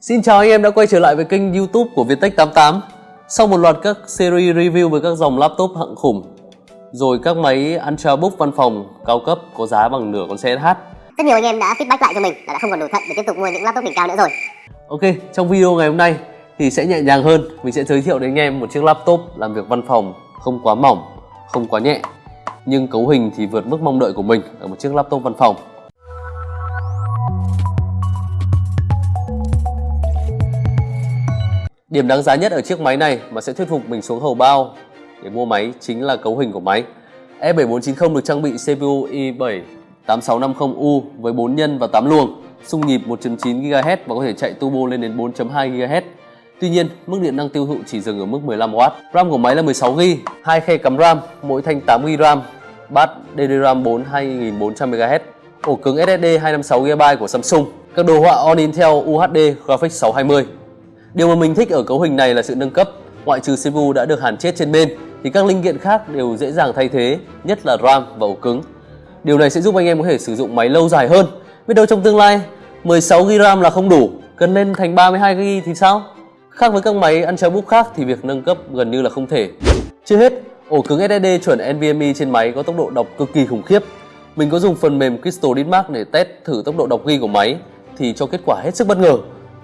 Xin chào anh em đã quay trở lại với kênh youtube của Viettech88 Sau một loạt các series review với các dòng laptop hạng khủng Rồi các máy Ultrabook văn phòng cao cấp có giá bằng nửa con xe SH Rất nhiều anh em đã feedback lại cho mình là đã không còn đủ thận để tiếp tục mua những laptop đỉnh cao nữa rồi. Ok, trong video ngày hôm nay thì sẽ nhẹ nhàng hơn. Mình sẽ giới thiệu đến anh em một chiếc laptop làm việc văn phòng không quá mỏng, không quá nhẹ Nhưng cấu hình thì vượt mức mong đợi của mình ở một chiếc laptop văn phòng Điểm đáng giá nhất ở chiếc máy này mà sẽ thuyết phục mình xuống hầu bao để mua máy chính là cấu hình của máy. E7490 được trang bị CPU i7 8650U với 4 nhân và 8 luồng, xung nhịp 1.9 GHz và có thể chạy turbo lên đến 4.2 GHz. Tuy nhiên, mức điện năng tiêu thụ chỉ dừng ở mức 15W. RAM của máy là 16GB, hai khe cắm RAM, mỗi thanh 8GB RAM, bát DDR4 2400MHz, ổ cứng SSD 256GB của Samsung, các đồ họa On Intel UHD Graphics 620. Điều mà mình thích ở cấu hình này là sự nâng cấp. Ngoại trừ CPU đã được hàn chết trên bên thì các linh kiện khác đều dễ dàng thay thế, nhất là RAM và ổ cứng. Điều này sẽ giúp anh em có thể sử dụng máy lâu dài hơn. Biết đâu trong tương lai 16GB RAM là không đủ, cần lên thành 32GB thì sao? Khác với các máy ăn chay búp khác thì việc nâng cấp gần như là không thể. Chưa hết, ổ cứng SSD chuẩn NVMe trên máy có tốc độ đọc cực kỳ khủng khiếp. Mình có dùng phần mềm Crystal Ditmark để test thử tốc độ đọc ghi của máy thì cho kết quả hết sức bất ngờ.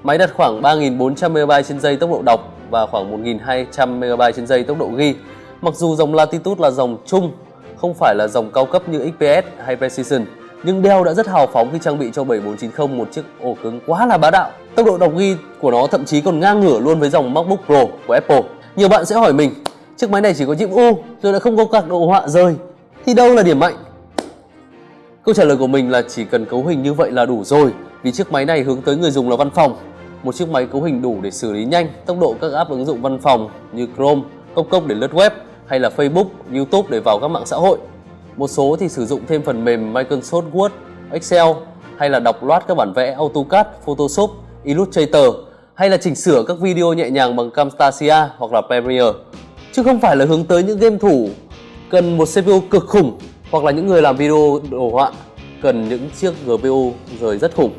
Máy đặt khoảng 3.400 MB trên giây tốc độ đọc và khoảng 1.200 MB trên giây tốc độ ghi. Mặc dù dòng Latitude là dòng chung, không phải là dòng cao cấp như XPS hay Precision, nhưng Dell đã rất hào phóng khi trang bị cho 7490 một chiếc ổ cứng quá là bá đạo. Tốc độ đọc ghi của nó thậm chí còn ngang ngửa luôn với dòng MacBook Pro của Apple. Nhiều bạn sẽ hỏi mình, chiếc máy này chỉ có chip U rồi lại không có các đồ họa rời, thì đâu là điểm mạnh? Câu trả lời của mình là chỉ cần cấu hình như vậy là đủ rồi vì chiếc máy này hướng tới người dùng là văn phòng một chiếc máy cấu hình đủ để xử lý nhanh tốc độ các app ứng dụng văn phòng như Chrome, Cốc Cốc để lướt web hay là Facebook, YouTube để vào các mạng xã hội. Một số thì sử dụng thêm phần mềm Microsoft Word, Excel hay là đọc loát các bản vẽ AutoCAD, Photoshop, Illustrator hay là chỉnh sửa các video nhẹ nhàng bằng Camtasia hoặc là Premiere. Chứ không phải là hướng tới những game thủ cần một CPU cực khủng hoặc là những người làm video đồ họa cần những chiếc GPU rời rất khủng.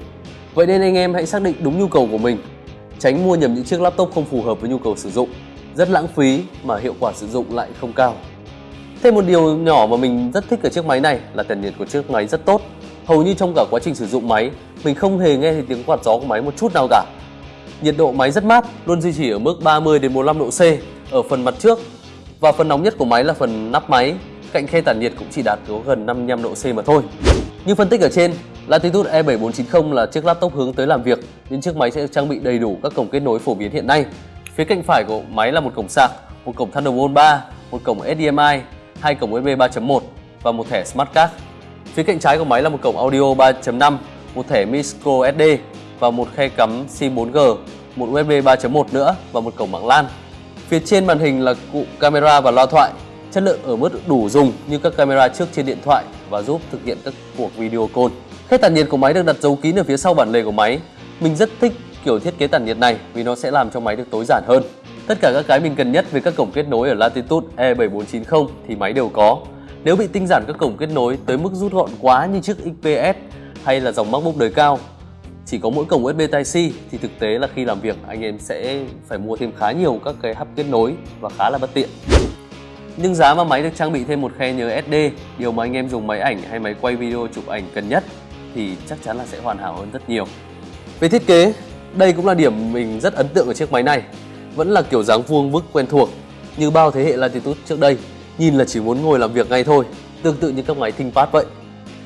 Vậy nên anh em hãy xác định đúng nhu cầu của mình, tránh mua nhầm những chiếc laptop không phù hợp với nhu cầu sử dụng, rất lãng phí mà hiệu quả sử dụng lại không cao. Thêm một điều nhỏ mà mình rất thích ở chiếc máy này là tản nhiệt của chiếc máy rất tốt. Hầu như trong cả quá trình sử dụng máy, mình không hề nghe thấy tiếng quạt gió của máy một chút nào cả. Nhiệt độ máy rất mát, luôn duy trì ở mức 30 đến 45 độ C ở phần mặt trước và phần nóng nhất của máy là phần nắp máy, cạnh khe tản nhiệt cũng chỉ đạt có gần 55 độ C mà thôi. Như phân tích ở trên, Latitude E7490 là chiếc laptop hướng tới làm việc nên chiếc máy sẽ được trang bị đầy đủ các cổng kết nối phổ biến hiện nay. Phía cạnh phải của máy là một cổng sạc, một cổng Thunderbolt 3, một cổng HDMI, hai cổng USB 3.1 và một thẻ Smart Card. Phía cạnh trái của máy là một cổng audio 3.5, một thẻ micro SD và một khe cắm SIM 4G, một USB 3.1 nữa và một cổng mạng LAN. Phía trên màn hình là cụ camera và loa thoại, chất lượng ở mức đủ dùng như các camera trước trên điện thoại và giúp thực hiện các cuộc video call. Khe tản nhiệt của máy được đặt giấu kín ở phía sau bản lề của máy. Mình rất thích kiểu thiết kế tản nhiệt này vì nó sẽ làm cho máy được tối giản hơn. Tất cả các cái mình cần nhất về các cổng kết nối ở Latitude E7490 thì máy đều có. Nếu bị tinh giản các cổng kết nối tới mức rút gọn quá như chiếc XPS hay là dòng MacBook đời cao chỉ có mỗi cổng USB Type-C thì thực tế là khi làm việc anh em sẽ phải mua thêm khá nhiều các cái hub kết nối và khá là bất tiện. Nhưng giá mà máy được trang bị thêm một khe nhớ SD, điều mà anh em dùng máy ảnh hay máy quay video chụp ảnh cần nhất thì chắc chắn là sẽ hoàn hảo hơn rất nhiều. Về thiết kế, đây cũng là điểm mình rất ấn tượng ở chiếc máy này. Vẫn là kiểu dáng vuông vức quen thuộc như bao thế hệ Latitude trước đây, nhìn là chỉ muốn ngồi làm việc ngay thôi, tương tự như các máy ThinkPad vậy.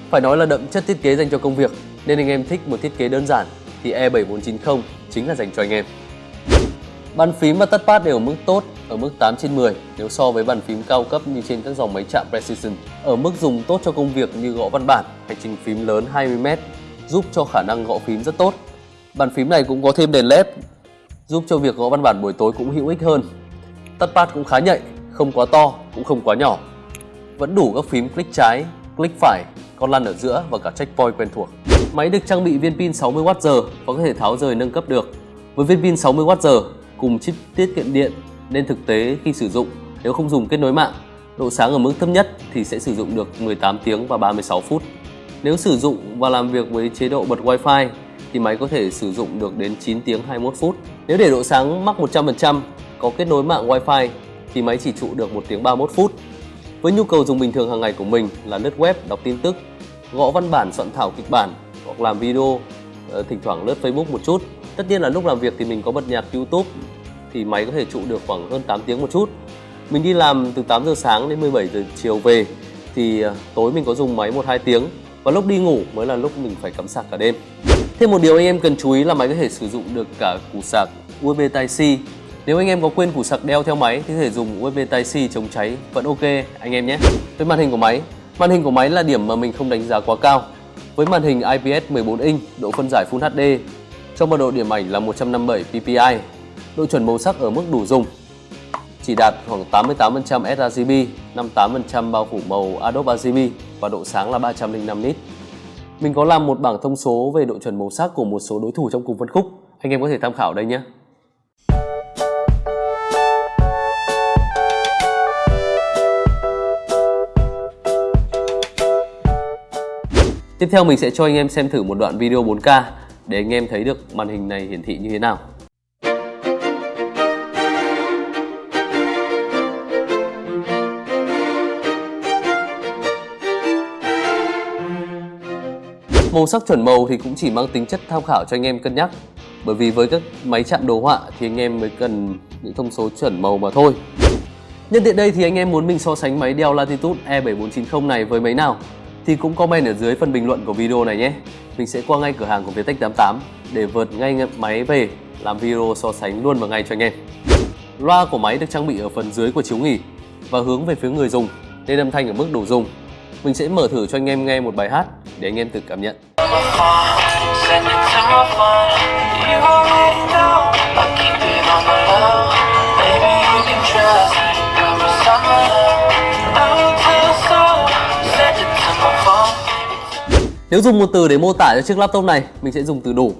Phải nói là đậm chất thiết kế dành cho công việc, nên anh em thích một thiết kế đơn giản thì E7490 chính là dành cho anh em. Bàn phím và touchpad đều ở mức tốt, ở mức 8 trên 10 nếu so với bàn phím cao cấp như trên các dòng máy chạm Precision. Ở mức dùng tốt cho công việc như gõ văn bản, hành trình phím lớn 20m, giúp cho khả năng gõ phím rất tốt. Bàn phím này cũng có thêm đèn LED, giúp cho việc gõ văn bản buổi tối cũng hữu ích hơn. Touchpad cũng khá nhạy, không quá to, cũng không quá nhỏ. Vẫn đủ các phím click trái, click phải, con lăn ở giữa và cả checkpoint quen thuộc. Máy được trang bị viên pin 60Wh và có thể tháo rời nâng cấp được. Với viên pin 60Wh cùng chip tiết kiệm điện nên thực tế khi sử dụng nếu không dùng kết nối mạng, độ sáng ở mức thấp nhất thì sẽ sử dụng được 18 tiếng và 36 phút. Nếu sử dụng và làm việc với chế độ bật Wi-Fi thì máy có thể sử dụng được đến 9 tiếng 21 phút. Nếu để độ sáng mắc 100% có kết nối mạng Wi-Fi thì máy chỉ trụ được 1 tiếng 31 phút. Với nhu cầu dùng bình thường hàng ngày của mình là lướt web, đọc tin tức, gõ văn bản, soạn thảo kịch bản hoặc làm video, ờ, thỉnh thoảng lướt Facebook một chút. Tất nhiên là lúc làm việc thì mình có bật nhạc YouTube thì máy có thể trụ được khoảng hơn 8 tiếng một chút. Mình đi làm từ 8 giờ sáng đến 17 giờ chiều về thì ờ, tối mình có dùng máy 1-2 tiếng và lúc đi ngủ mới là lúc mình phải cắm sạc cả đêm. Thêm một điều anh em cần chú ý là máy có thể sử dụng được cả củ sạc USB Type-C. Nếu anh em có quên củ sạc đeo theo máy thì có thể dùng USB Type-C chống cháy vẫn ok anh em nhé. Với màn hình của máy, màn hình của máy là điểm mà mình không đánh giá quá cao. Với màn hình IPS 14 inch, độ phân giải Full HD, trong mật độ điểm ảnh là 157 ppi, độ chuẩn màu sắc ở mức đủ dùng, chỉ đạt khoảng 88% sRGB, 58% bao phủ màu Adobe RGB và độ sáng là 305 nit. Mình có làm một bảng thông số về độ chuẩn màu sắc của một số đối thủ trong cùng phân khúc, anh em có thể tham khảo đây nhé. Tiếp theo mình sẽ cho anh em xem thử một đoạn video 4K để anh em thấy được màn hình này hiển thị như thế nào. Màu sắc chuẩn màu thì cũng chỉ mang tính chất tham khảo cho anh em cân nhắc. Bởi vì với các máy chạm đồ họa thì anh em mới cần những thông số chuẩn màu mà thôi. Nhân tiện đây thì anh em muốn mình so sánh máy Dell Latitude E7490 này với máy nào? Thì cũng comment ở dưới phần bình luận của video này nhé. Mình sẽ qua ngay cửa hàng của Vietech 88 để vượt ngay máy về, làm video so sánh luôn vào ngay cho anh em. Loa của máy được trang bị ở phần dưới của chiếu nghỉ và hướng về phía người dùng, nên âm thanh ở mức đủ dùng. Mình sẽ mở thử cho anh em nghe một bài hát để anh em tự cảm nhận. Nếu dùng một từ để mô tả cho chiếc laptop này, mình sẽ dùng từ đủ.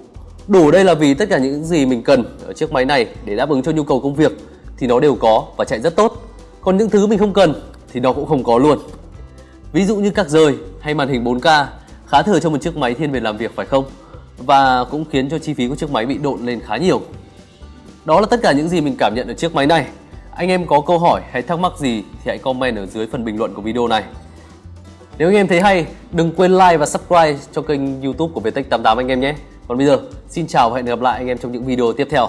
Đủ đây là vì tất cả những gì mình cần ở chiếc máy này để đáp ứng cho nhu cầu công việc thì nó đều có và chạy rất tốt. Còn những thứ mình không cần thì nó cũng không có luôn. Ví dụ như các rời hay màn hình 4K khá thừa cho một chiếc máy thiên về làm việc phải không? Và cũng khiến cho chi phí của chiếc máy bị độn lên khá nhiều. Đó là tất cả những gì mình cảm nhận ở chiếc máy này. Anh em có câu hỏi hay thắc mắc gì thì hãy comment ở dưới phần bình luận của video này. Nếu anh em thấy hay, đừng quên like và subscribe cho kênh youtube của Vietech 88 anh em nhé. Còn bây giờ, xin chào và hẹn gặp lại anh em trong những video tiếp theo.